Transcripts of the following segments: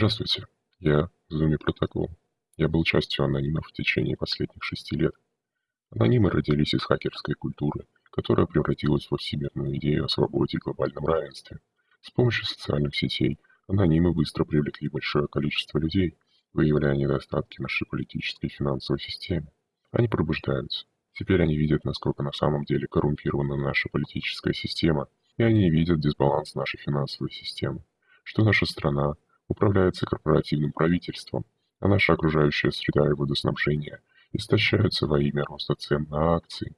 Здравствуйте, я Зуми Протокол. Я был частью анонимов в течение последних шести лет. Анонимы родились из хакерской культуры, которая превратилась во всемирную идею о свободе и глобальном равенстве. С помощью социальных сетей анонимы быстро привлекли большое количество людей, выявляя недостатки нашей политической и финансовой системы. Они пробуждаются. Теперь они видят, насколько на самом деле коррумпирована наша политическая система, и они видят дисбаланс нашей финансовой системы, что наша страна управляется корпоративным правительством, а наша окружающая среда и водоснабжение истощаются во имя роста цен на акции.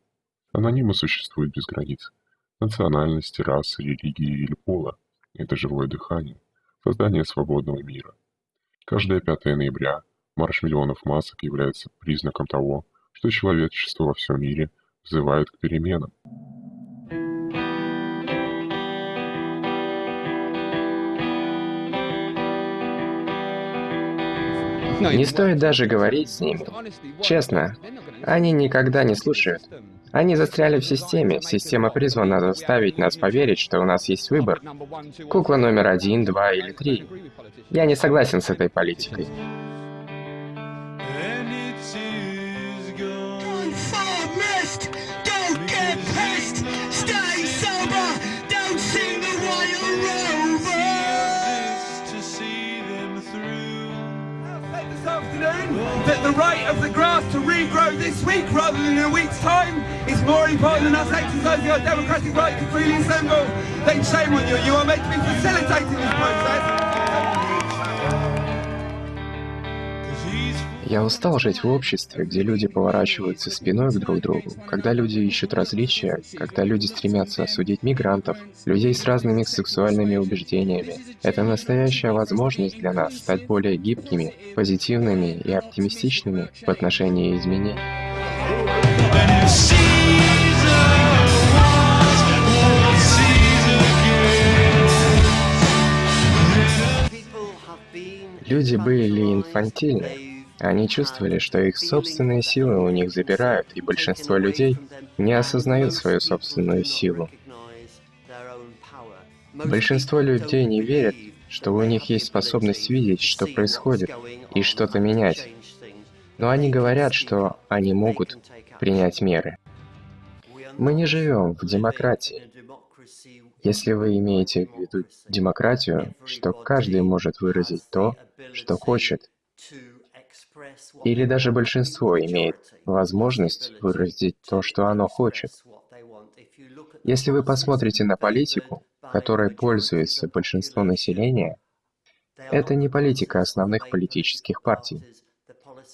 Анонимы существуют без границ. Национальности, расы, религии или пола – это живое дыхание, создание свободного мира. Каждое 5 ноября марш миллионов масок является признаком того, что человечество во всем мире взывает к переменам. Не стоит даже говорить с ними. Честно, они никогда не слушают. Они застряли в системе. Система призвана заставить нас поверить, что у нас есть выбор. Кукла номер один, два или три. Я не согласен с этой политикой. The right of the grass to regrow this week rather than in a week's time is more important than us exercising our democratic right to freely assemble, then shame on you. You are meant to be facilitating this process. Я устал жить в обществе, где люди поворачиваются спиной к друг другу, когда люди ищут различия, когда люди стремятся осудить мигрантов, людей с разными сексуальными убеждениями. Это настоящая возможность для нас стать более гибкими, позитивными и оптимистичными в отношении изменений. Люди были инфантильны, они чувствовали, что их собственные силы у них забирают, и большинство людей не осознают свою собственную силу. Большинство людей не верят, что у них есть способность видеть, что происходит, и что-то менять. Но они говорят, что они могут принять меры. Мы не живем в демократии. Если вы имеете в виду демократию, что каждый может выразить то, что хочет, или даже большинство имеет возможность выразить то, что оно хочет. Если вы посмотрите на политику, которой пользуется большинство населения, это не политика основных политических партий.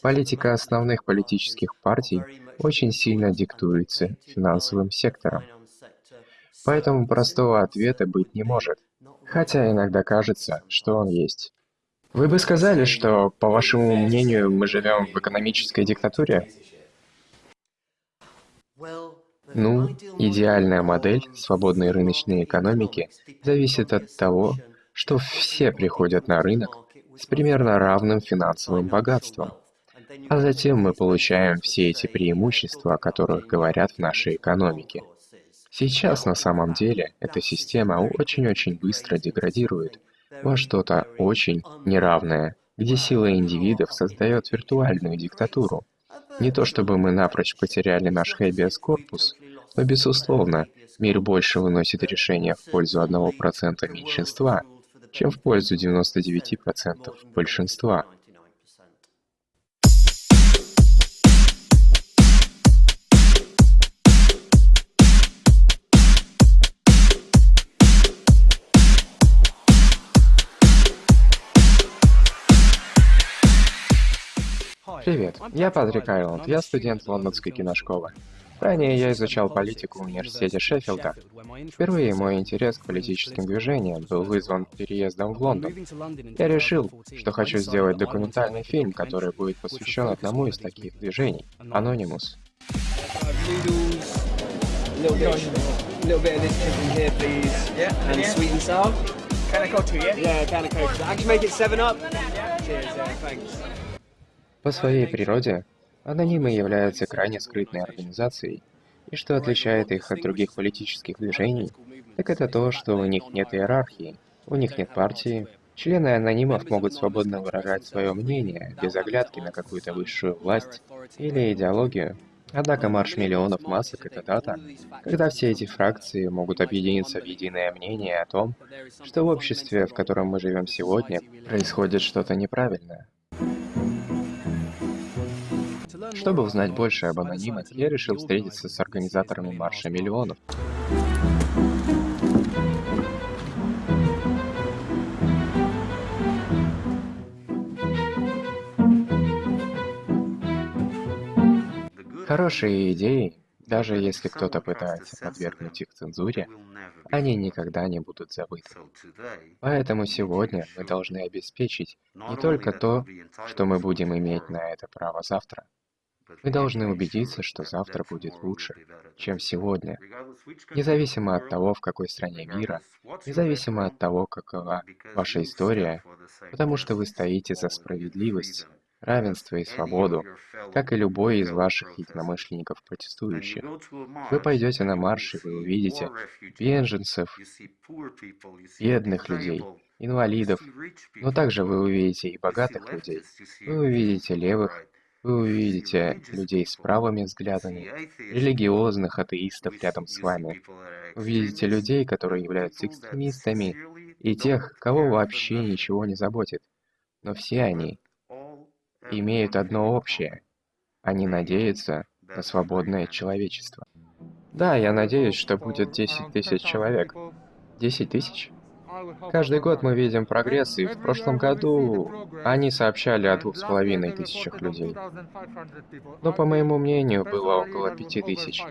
Политика основных политических партий очень сильно диктуется финансовым сектором. Поэтому простого ответа быть не может, хотя иногда кажется, что он есть. Вы бы сказали, что, по вашему мнению, мы живем в экономической диктатуре? Ну, идеальная модель свободной рыночной экономики зависит от того, что все приходят на рынок с примерно равным финансовым богатством. А затем мы получаем все эти преимущества, о которых говорят в нашей экономике. Сейчас на самом деле эта система очень-очень быстро деградирует, во что-то очень неравное, где сила индивидов создает виртуальную диктатуру. Не то чтобы мы напрочь потеряли наш habeas corpus, но, безусловно, мир больше выносит решения в пользу 1% меньшинства, чем в пользу 99% большинства. Привет, я Патрик Айланд, я студент Лондонской киношколы. Ранее я изучал политику в университете Шеффилда. Впервые мой интерес к политическим движениям был вызван переездом в Лондон. Я решил, что хочу сделать документальный фильм, который будет посвящен одному из таких движений — Anonymous. По своей природе, анонимы являются крайне скрытной организацией, и что отличает их от других политических движений, так это то, что у них нет иерархии, у них нет партии, Члены анонимов могут свободно выражать свое мнение, без оглядки на какую-то высшую власть или идеологию. Однако марш миллионов масок — это дата, когда все эти фракции могут объединиться в единое мнение о том, что в обществе, в котором мы живем сегодня, происходит что-то неправильное. Чтобы узнать больше об анонимах, я решил встретиться с организаторами Марша Миллионов. Хорошие идеи, даже если кто-то пытается подвергнуть их цензуре, они никогда не будут забыты. Поэтому сегодня мы должны обеспечить не только то, что мы будем иметь на это право завтра. Мы должны убедиться, что завтра будет лучше, чем сегодня, независимо от того, в какой стране мира, независимо от того, какова ваша история, потому что вы стоите за справедливость, равенство и свободу, как и любой из ваших единомышленников протестующих. Вы пойдете на марш, и вы увидите беженцев, бедных людей, инвалидов, но также вы увидите и богатых людей. Вы увидите левых, вы увидите людей с правыми взглядами, религиозных атеистов рядом с вами. Увидите людей, которые являются экстремистами, и тех, кого вообще ничего не заботит. Но все они имеют одно общее. Они надеются на свободное человечество. Да, я надеюсь, что будет 10 тысяч человек. 10 тысяч? Каждый год мы видим прогресс, и в прошлом году они сообщали о двух с половиной тысячах людей. Но, по моему мнению, было около пяти тысяч.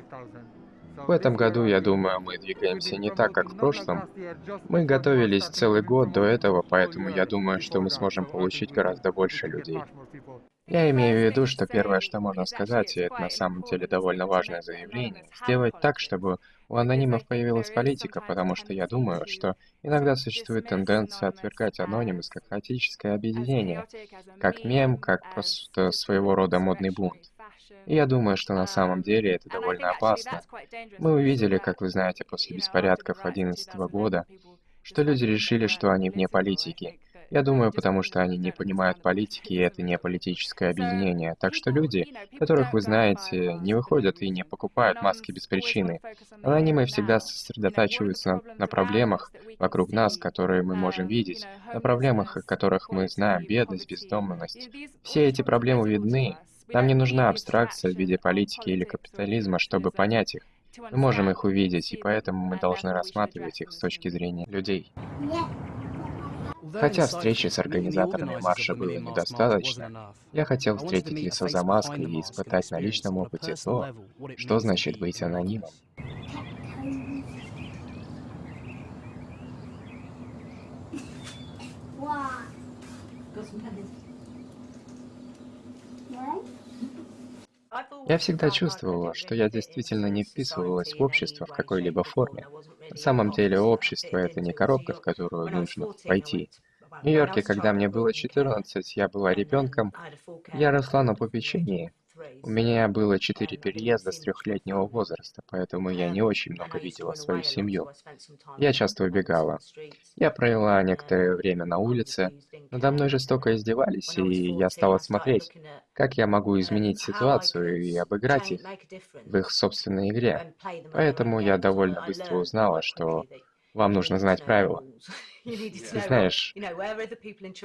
В этом году, я думаю, мы двигаемся не так, как в прошлом. Мы готовились целый год до этого, поэтому я думаю, что мы сможем получить гораздо больше людей. Я имею в виду, что первое, что можно сказать, и это на самом деле довольно важное заявление, сделать так, чтобы у анонимов появилась политика, потому что я думаю, что иногда существует тенденция отвергать анонимус как хаотическое объединение, как мем, как просто своего рода модный бунт. И я думаю, что на самом деле это довольно опасно. Мы увидели, как вы знаете, после беспорядков 2011 года, что люди решили, что они вне политики, я думаю, потому что они не понимают политики, и это не политическое объединение. Так что люди, которых вы знаете, не выходят и не покупают маски без причины. Анонимы всегда сосредотачиваются на проблемах вокруг нас, которые мы можем видеть, на проблемах, о которых мы знаем, бедность, бездомность. Все эти проблемы видны. Нам не нужна абстракция в виде политики или капитализма, чтобы понять их. Мы можем их увидеть, и поэтому мы должны рассматривать их с точки зрения людей. Хотя встречи с организаторами марша было недостаточно, я хотел встретить лицо за маской и испытать на личном опыте то, что значит быть анонимом. Я всегда чувствовала, что я действительно не вписывалась в общество в какой-либо форме. На самом деле общество — это не коробка, в которую нужно войти. В Нью-Йорке, когда мне было 14, я была ребенком, я росла на попечении, у меня было четыре переезда с трехлетнего возраста, поэтому я не очень много видела свою семью. Я часто убегала. Я провела некоторое время на улице, надо мной жестоко издевались, и я стала смотреть, как я могу изменить ситуацию и обыграть их в их собственной игре. Поэтому я довольно быстро узнала, что вам нужно знать правила. Ты знаешь,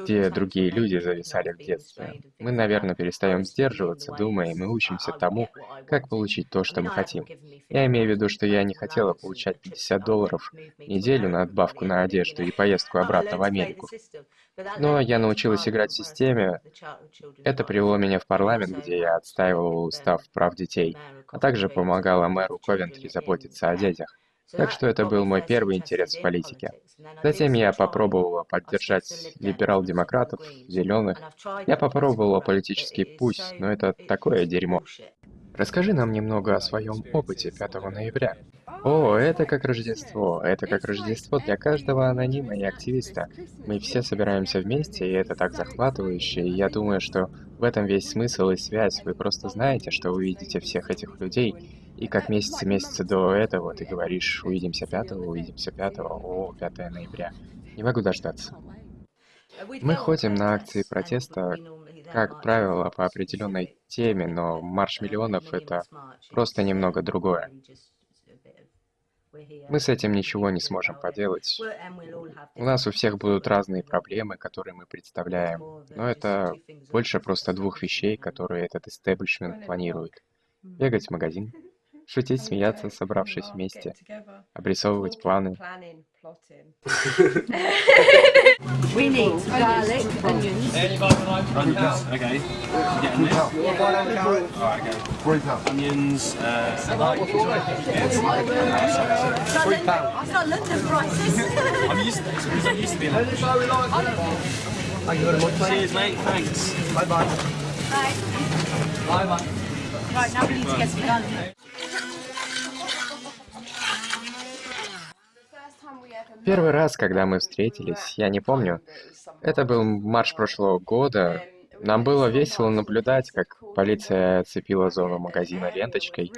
где другие люди зависали в детстве. Мы, наверное, перестаем сдерживаться, думаем и учимся тому, как получить то, что мы хотим. Я имею в виду, что я не хотела получать 50 долларов в неделю на отбавку на одежду и поездку обратно в Америку. Но я научилась играть в системе. Это привело меня в парламент, где я отстаивала устав прав детей, а также помогала мэру Ковентри заботиться о детях. Так что это был мой первый интерес в политике. Затем я попробовала поддержать либерал-демократов, зеленых. Я попробовала политический путь, но это такое дерьмо. Расскажи нам немного о своем опыте 5 ноября. О, это как Рождество. Это как Рождество для каждого анонима и активиста. Мы все собираемся вместе, и это так захватывающе, и я думаю, что в этом весь смысл и связь. Вы просто знаете, что увидите всех этих людей, и как месяцы-месяцы до этого ты говоришь, увидимся 5 увидимся 5 о, 5 ноября. Не могу дождаться. Мы ходим на акции протеста, как правило, по определенной теме, но марш миллионов — это просто немного другое. Мы с этим ничего не сможем поделать. У нас у всех будут разные проблемы, которые мы представляем, но это больше просто двух вещей, которые этот истеблишмент планирует. Бегать в магазин, шутить, смеяться, собравшись вместе, обрисовывать планы. Uh, to to. Cheers, mate. Thanks. Bye. Right, now we need to get some garlic. Первый раз, когда мы встретились, я не помню, это был марш прошлого года. Нам было весело наблюдать, как полиция оцепила зону магазина ленточкой.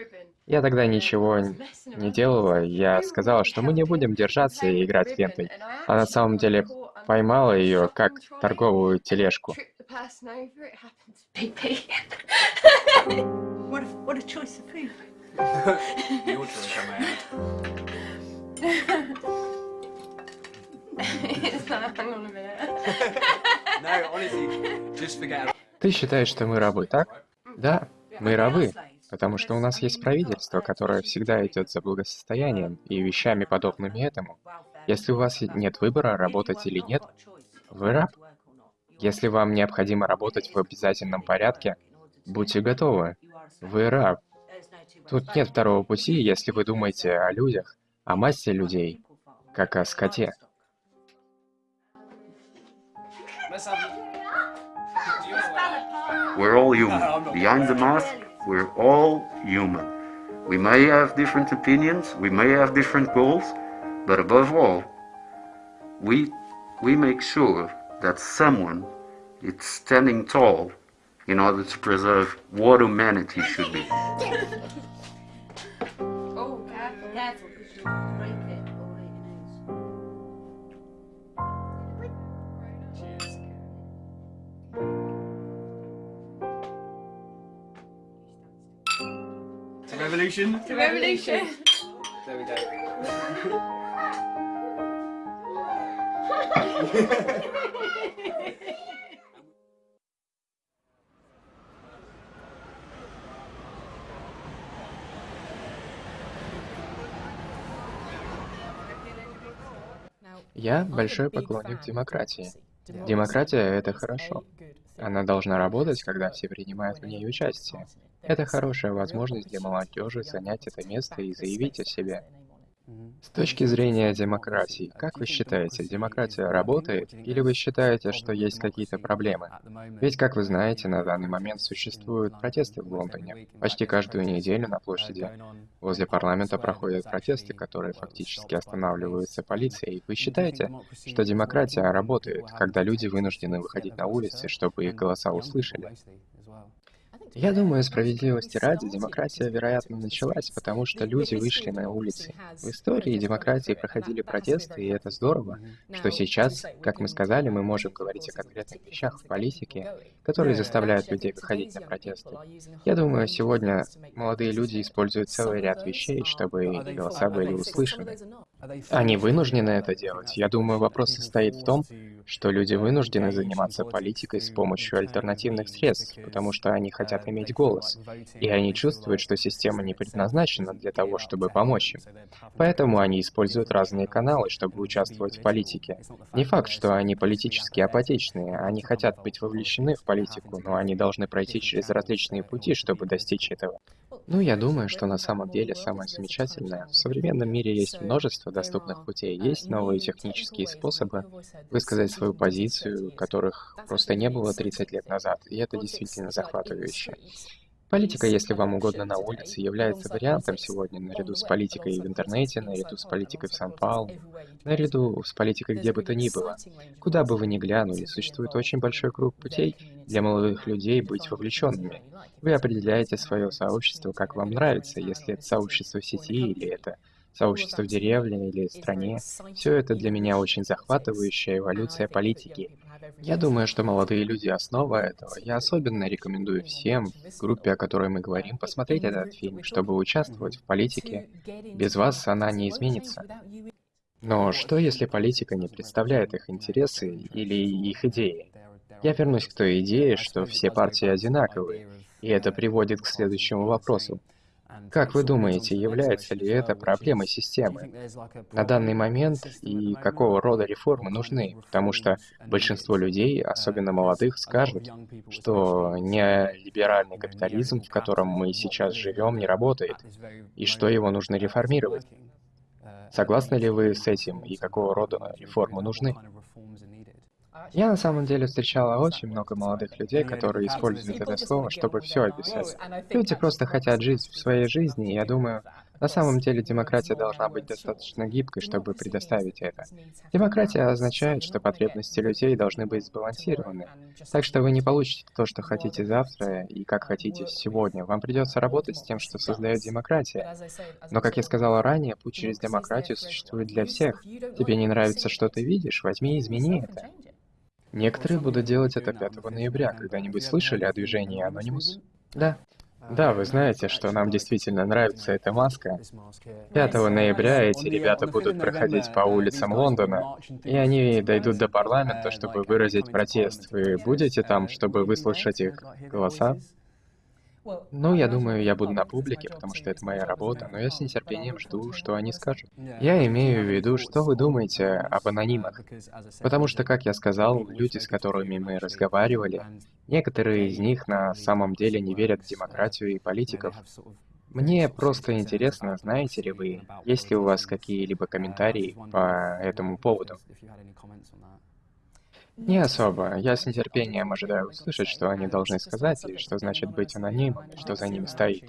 Я тогда ничего не делала, я сказала, что мы не будем держаться и играть лентой. А на самом деле поймала ее как торговую тележку. What Ты считаешь, что мы рабы, так? Да, мы рабы, потому что у нас есть правительство, которое всегда идет за благосостоянием и вещами подобными этому. Если у вас нет выбора, работать или нет, вы раб. Если вам необходимо работать в обязательном порядке, будьте готовы. Вы раб. Тут нет второго пути, если вы думаете о людях, о массе людей, как о скоте. We're all human. Behind the mask, we're all human. We may have different opinions, we may have different goals, but above all, we, we make sure that someone is standing tall in order to preserve what humanity should be. oh, careful. Revolution. To revolution. There we go. Я большой поклонник демократии. Демократия — это хорошо. Она должна работать, когда все принимают в ней участие. Это хорошая возможность для молодежи занять это место и заявить о себе. С точки зрения демократии, как вы считаете, демократия работает, или вы считаете, что есть какие-то проблемы? Ведь, как вы знаете, на данный момент существуют протесты в Лондоне. Почти каждую неделю на площади возле парламента проходят протесты, которые фактически останавливаются полицией. Вы считаете, что демократия работает, когда люди вынуждены выходить на улицы, чтобы их голоса услышали? Я думаю, справедливости ради, демократия, вероятно, началась, потому что люди вышли на улицы. В истории демократии проходили протесты, и это здорово, что сейчас, как мы сказали, мы можем говорить о конкретных вещах в политике, которые заставляют людей выходить на протесты. Я думаю, сегодня молодые люди используют целый ряд вещей, чтобы голоса были услышаны. Они вынуждены это делать. Я думаю, вопрос состоит в том, что люди вынуждены заниматься политикой с помощью альтернативных средств, потому что они хотят иметь голос, и они чувствуют, что система не предназначена для того, чтобы помочь им. Поэтому они используют разные каналы, чтобы участвовать в политике. Не факт, что они политически апатичные, они хотят быть вовлечены в политику, но они должны пройти через различные пути, чтобы достичь этого. Ну, я думаю, что на самом деле самое замечательное, в современном мире есть множество доступных путей, есть новые технические способы высказать свою позицию, которых просто не было 30 лет назад, и это действительно захватывающе. Политика, если вам угодно на улице, является вариантом сегодня наряду с политикой в интернете, наряду с политикой в Сан-Паулу, наряду с политикой где бы то ни было. Куда бы вы ни глянули, существует очень большой круг путей для молодых людей быть вовлеченными. Вы определяете свое сообщество, как вам нравится, если это сообщество в сети или это сообщество в деревне или стране. Все это для меня очень захватывающая эволюция политики. Я думаю, что молодые люди — основа этого. Я особенно рекомендую всем, в группе, о которой мы говорим, посмотреть этот фильм, чтобы участвовать в политике. Без вас она не изменится. Но что, если политика не представляет их интересы или их идеи? Я вернусь к той идее, что все партии одинаковые, и это приводит к следующему вопросу. Как вы думаете, является ли это проблемой системы на данный момент и какого рода реформы нужны? Потому что большинство людей, особенно молодых, скажут, что неолиберальный капитализм, в котором мы сейчас живем, не работает, и что его нужно реформировать. Согласны ли вы с этим и какого рода реформы нужны? Я на самом деле встречала очень много молодых людей, которые используют это слово, чтобы все описать. Люди просто хотят жить в своей жизни, и я думаю, на самом деле демократия должна быть достаточно гибкой, чтобы предоставить это. Демократия означает, что потребности людей должны быть сбалансированы. Так что вы не получите то, что хотите завтра и как хотите сегодня. Вам придется работать с тем, что создает демократия. Но, как я сказала ранее, путь через демократию существует для всех. Тебе не нравится, что ты видишь, возьми и измени это. Некоторые будут делать это 5 ноября. Когда-нибудь слышали о движении Anonymous? Да. Да, вы знаете, что нам действительно нравится эта маска. 5 ноября эти ребята будут проходить по улицам Лондона, и они дойдут до парламента, чтобы выразить протест. Вы будете там, чтобы выслушать их голоса? Ну, я думаю, я буду на публике, потому что это моя работа, но я с нетерпением жду, что они скажут. Я имею в виду, что вы думаете об анонимах. Потому что, как я сказал, люди, с которыми мы разговаривали, некоторые из них на самом деле не верят в демократию и политиков. Мне просто интересно, знаете ли вы, есть ли у вас какие-либо комментарии по этому поводу? Не особо. Я с нетерпением ожидаю услышать, что они должны сказать, и что значит быть анонимом, и что за ними стоит.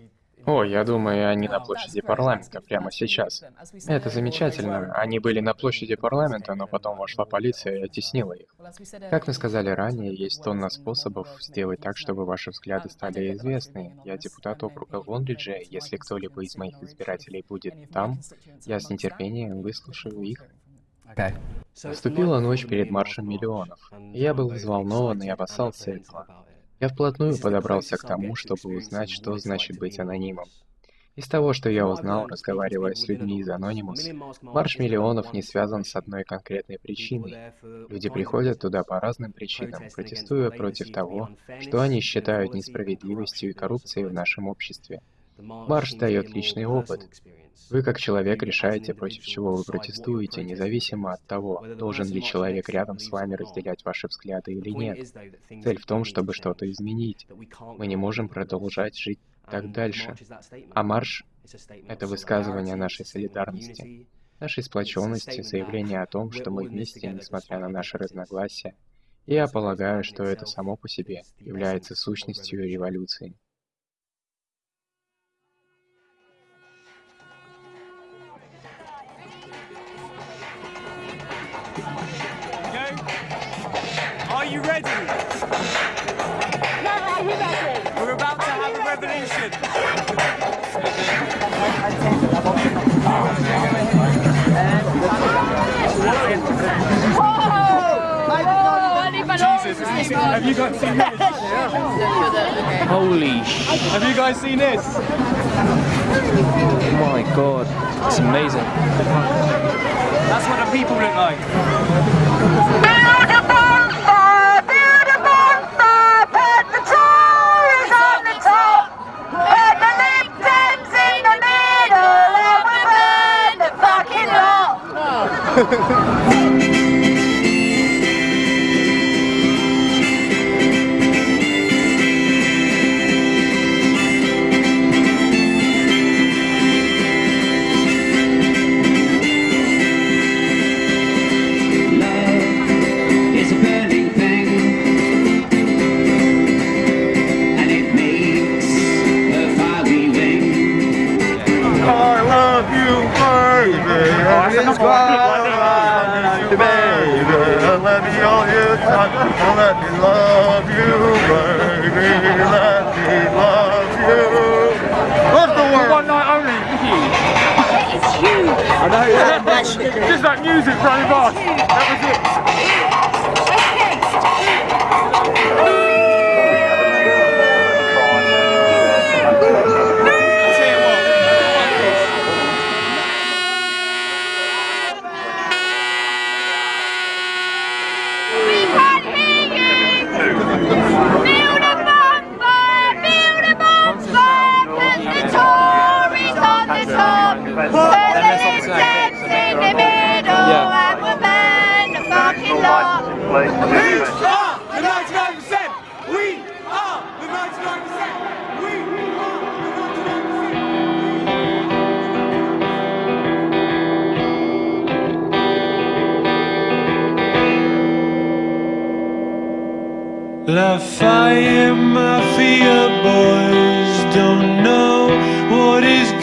О, я думаю, они на площади парламента прямо сейчас. Это замечательно. Они были на площади парламента, но потом вошла полиция и оттеснила их. Как мы сказали ранее, есть тонна способов сделать так, чтобы ваши взгляды стали известны. Я депутат округа Лонриджа, если кто-либо из моих избирателей будет там, я с нетерпением выслушаю их. Наступила ночь перед маршем миллионов, я был взволнован и опасался этого. Я вплотную подобрался к тому, чтобы узнать, что значит быть анонимом. Из того, что я узнал, разговаривая с людьми из Anonymous, марш миллионов не связан с одной конкретной причиной. Люди приходят туда по разным причинам, протестуя против того, что они считают несправедливостью и коррупцией в нашем обществе. Марш дает личный опыт, вы как человек решаете, против чего вы протестуете, независимо от того, должен ли человек рядом с вами разделять ваши взгляды или нет. Цель в том, чтобы что-то изменить. Мы не можем продолжать жить так дальше. А марш — это высказывание нашей солидарности, нашей сплоченности, заявление о том, что мы вместе, несмотря на наши разногласия. И я полагаю, что это само по себе является сущностью революции. Jesus, have you guys seen this? Holy sh! Have you guys seen this? Oh my god, it's amazing. That's what the people look like. It's baby. Let me hold you tight. Let me love you, baby. Let me love you. Love the world. One night only. It's huge. I know. Just like music running by. That was it. Well, I fire Mafia boys. Don't know what is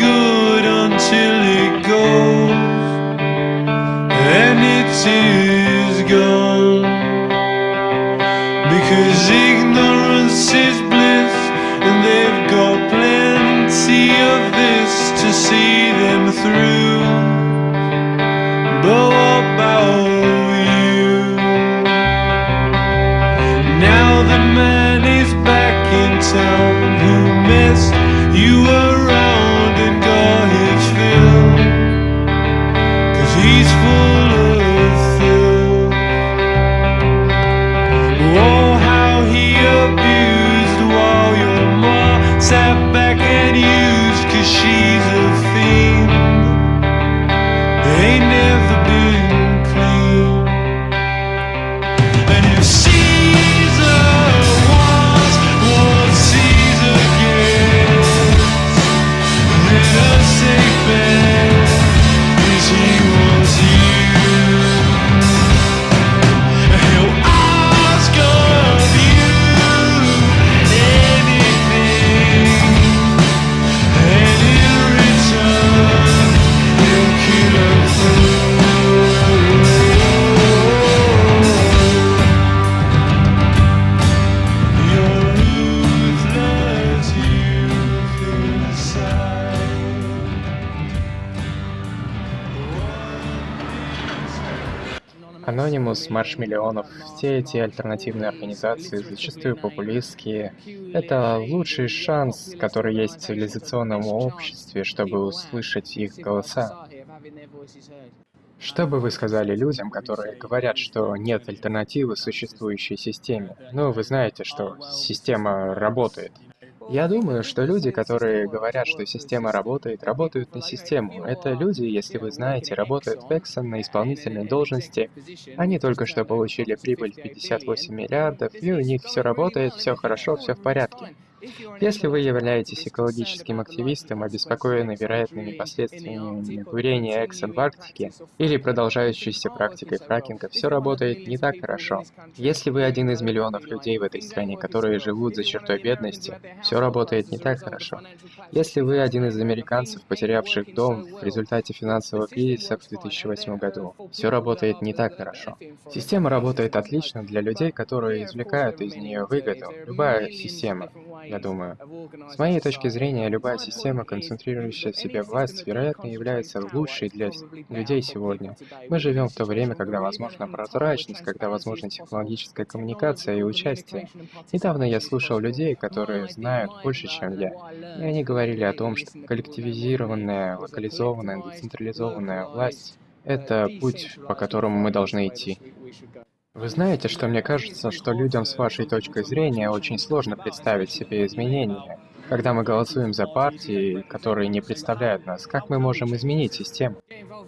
Анонимус, Марш Миллионов, все эти альтернативные организации, зачастую популистские, это лучший шанс, который есть в цивилизационном обществе, чтобы услышать их голоса. Что бы вы сказали людям, которые говорят, что нет альтернативы существующей системе? Ну, вы знаете, что система работает. Я думаю, что люди, которые говорят, что система работает, работают на систему. Это люди, если вы знаете, работают в Exxon на исполнительной должности. Они только что получили прибыль в 58 миллиардов, и у них все работает, все хорошо, все в порядке. Если вы являетесь экологическим активистом, обеспокоенный вероятными последствиями курения Exxon в Арктике или продолжающейся практикой фракинга, все работает не так хорошо. Если вы один из миллионов людей в этой стране, которые живут за чертой бедности, все работает не так хорошо. Если вы один из американцев, потерявших дом в результате финансового кризиса в 2008 году, все работает не так хорошо. Система работает отлично для людей, которые извлекают из нее выгоду. Любая система, я думаю. С моей точки зрения, любая система, концентрирующая в себе власть, вероятно, является лучшей для людей сегодня. Мы живем в то время, когда возможна прозрачность, когда возможна технологическая коммуникация и участие. Недавно я слушал людей, которые знают больше, чем я, и они говорили о том, что коллективизированная, локализованная, децентрализованная власть — это путь, по которому мы должны идти. Вы знаете, что мне кажется, что людям с вашей точкой зрения очень сложно представить себе изменения. Когда мы голосуем за партии, которые не представляют нас, как мы можем изменить систему?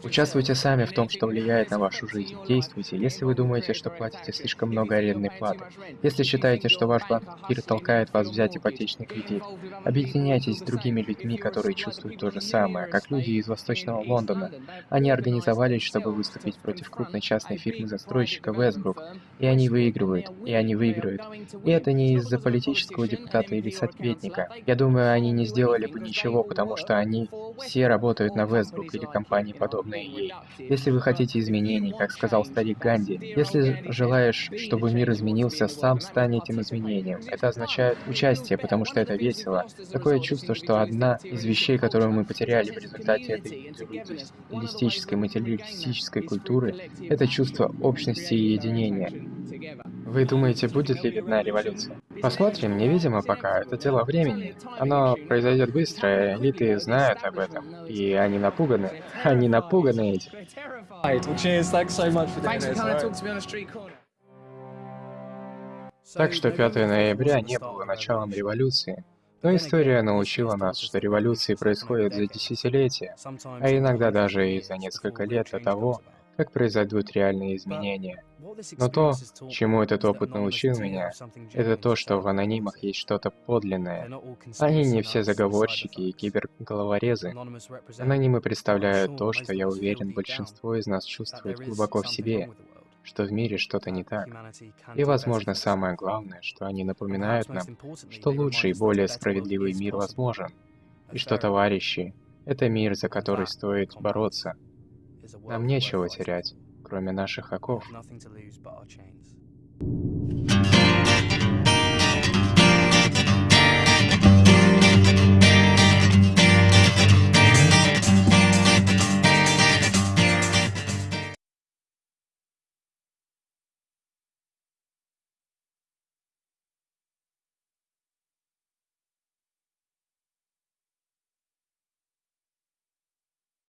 Участвуйте сами в том, что влияет на вашу жизнь. Действуйте, если вы думаете, что платите слишком много арендной платы. Если считаете, что ваш банкир толкает вас взять ипотечный кредит. Объединяйтесь с другими людьми, которые чувствуют то же самое, как люди из Восточного Лондона. Они организовались, чтобы выступить против крупной частной фирмы-застройщика Westbrook. И они выигрывают, и они выиграют. И это не из-за политического депутата или советника. Я думаю, они не сделали бы ничего, потому что они все работают на Westbrook или компании подобные ей. Если вы хотите изменений, как сказал старик Ганди, если желаешь, чтобы мир изменился, сам стань этим изменением. Это означает участие, потому что это весело. Такое чувство, что одна из вещей, которую мы потеряли в результате этой индивидуалистической, материалистической культуры, это чувство общности и единения. Вы думаете, будет ли видна революция? Посмотрим, невидимо пока, это дело времени. Оно произойдет быстро, элиты знают об этом, и они напуганы. Они напуганы этим. Так что 5 ноября не было началом революции. Но история научила нас, что революции происходят за десятилетия, а иногда даже и за несколько лет до того, как произойдут реальные изменения. Но то, чему этот опыт научил меня, это то, что в анонимах есть что-то подлинное. Они не все заговорщики и киберголоворезы. Анонимы представляют то, что, я уверен, большинство из нас чувствует глубоко в себе, что в мире что-то не так. И, возможно, самое главное, что они напоминают нам, что лучший и более справедливый мир возможен, и что товарищи — это мир, за который стоит бороться. Нам нечего терять, кроме наших оков.